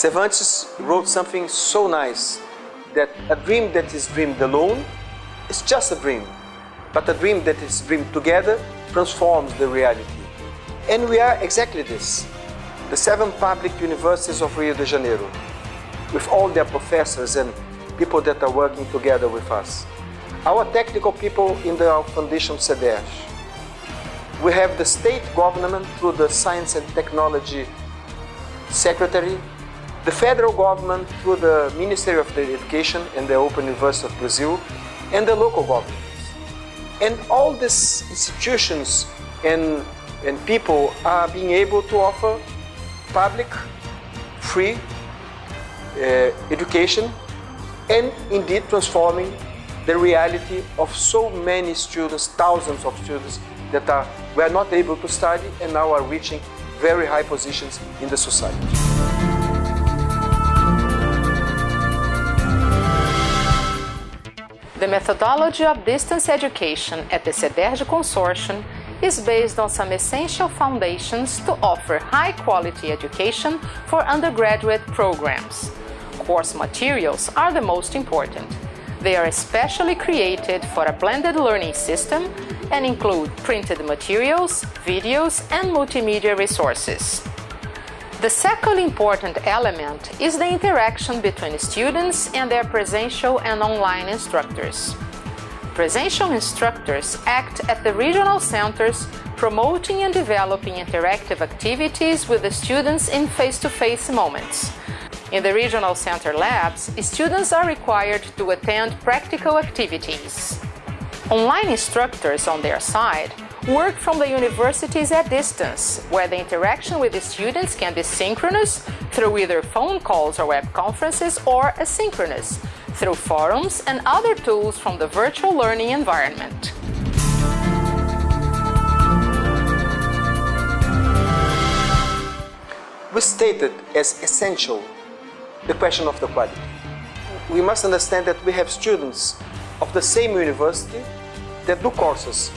Cervantes wrote something so nice that a dream that is dreamed alone is just a dream, but a dream that is dreamed together transforms the reality. And we are exactly this. The seven public universities of Rio de Janeiro, with all their professors and people that are working together with us. Our technical people in the Foundation CEDERJ. We have the state government through the Science and Technology Secretary, the federal government through the Ministry of Education and the Open University of Brazil, and the local governments. And all these institutions and, and people are being able to offer public, free uh, education and indeed transforming the reality of so many students, thousands of students that are, were not able to study and now are reaching very high positions in the society. Methodology of distance education at the CEDERJ Consortium is based on some essential foundations to offer high-quality education for undergraduate programs. Course materials are the most important. They are especially created for a blended learning system and include printed materials, videos and multimedia resources. The second important element is the interaction between students and their presential and online instructors. Presential instructors act at the regional centers promoting and developing interactive activities with the students in face-to-face -face moments. In the regional center labs, students are required to attend practical activities. Online instructors, on their side, work from the universities at distance, where the interaction with the students can be synchronous through either phone calls or web conferences or asynchronous through forums and other tools from the virtual learning environment. We stated as essential the question of the quality. We must understand that we have students of the same university that do courses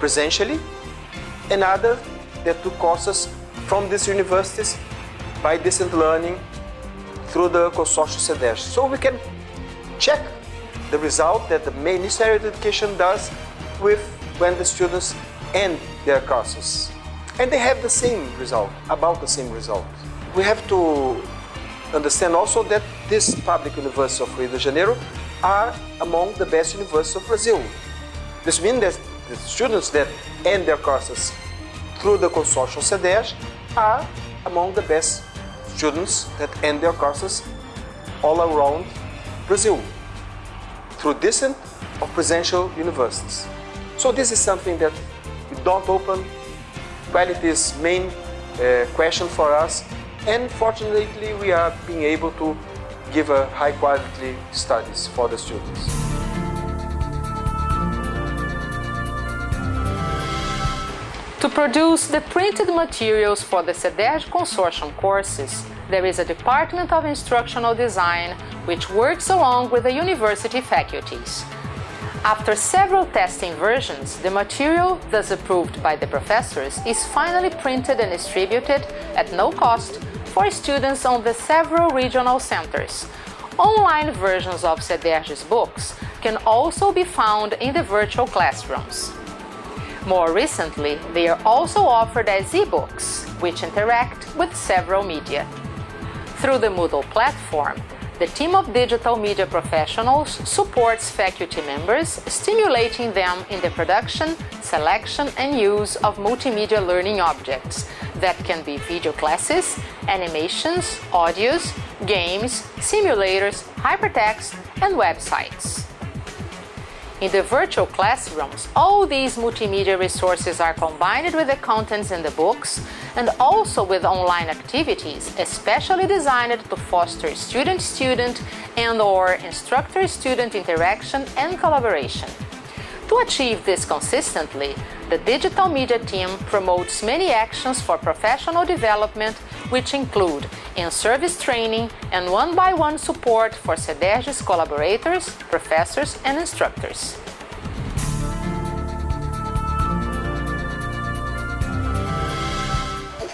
presentially and other that took courses from these universities by distant learning through the consortium CEDERJ. So we can check the result that the Ministry of Education does with when the students end their courses. And they have the same result, about the same result. We have to understand also that this public university of Rio de Janeiro are among the best universities of Brazil. This means that the students that end their courses through the consortium CEDERJ are among the best students that end their courses all around Brazil through decent or presential universities. So this is something that we don't open. Quality is main uh, question for us and fortunately we are being able to give a high quality studies for the students. Produce the printed materials for the CEDERJ Consortium courses, there is a Department of Instructional Design which works along with the university faculties. After several testing versions, the material, thus approved by the professors, is finally printed and distributed at no cost for students on the several regional centers. Online versions of CEDERJ's books can also be found in the virtual classrooms. More recently, they are also offered as e-books, which interact with several media. Through the Moodle platform, the team of digital media professionals supports faculty members, stimulating them in the production, selection and use of multimedia learning objects that can be video classes, animations, audios, games, simulators, hypertext and websites. In the virtual classrooms, all these multimedia resources are combined with the contents in the books and also with online activities, especially designed to foster student-student and or instructor-student interaction and collaboration. To achieve this consistently, the digital media team promotes many actions for professional development which include in-service training and one-by-one -one support for CEDERJ's collaborators, professors and instructors.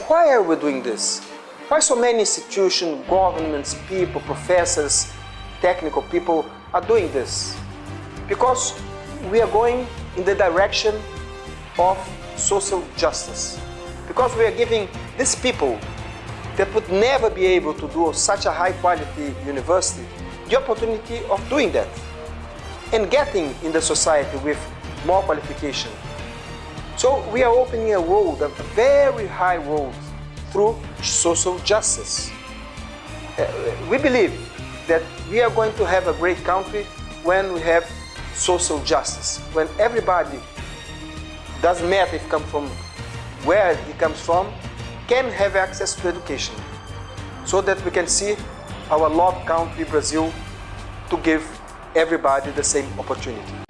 Why are we doing this? Why so many institutions, governments, people, professors, technical people are doing this? Because we are going in the direction of social justice. Because we are giving these people that would never be able to do such a high quality university the opportunity of doing that and getting in the society with more qualification. So we are opening a road, a very high road through social justice. Uh, we believe that we are going to have a great country when we have social justice, when everybody, doesn't matter if come from where he comes from, can have access to education so that we can see our loved country, Brazil, to give everybody the same opportunity.